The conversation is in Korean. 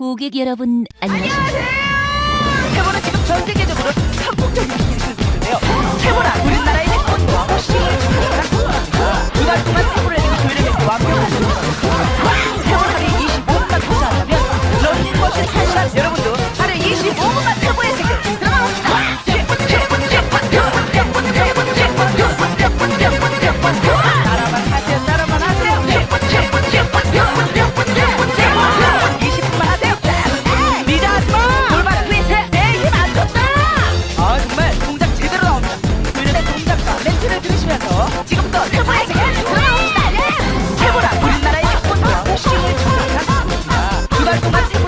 고객 여러분 안녕하십니까? 안녕하세요. 지금부터 최고의 세계를 들어봅시다 최고라. 우리나라의 태권도와 복싱을 준비하겠습니다 두달 동안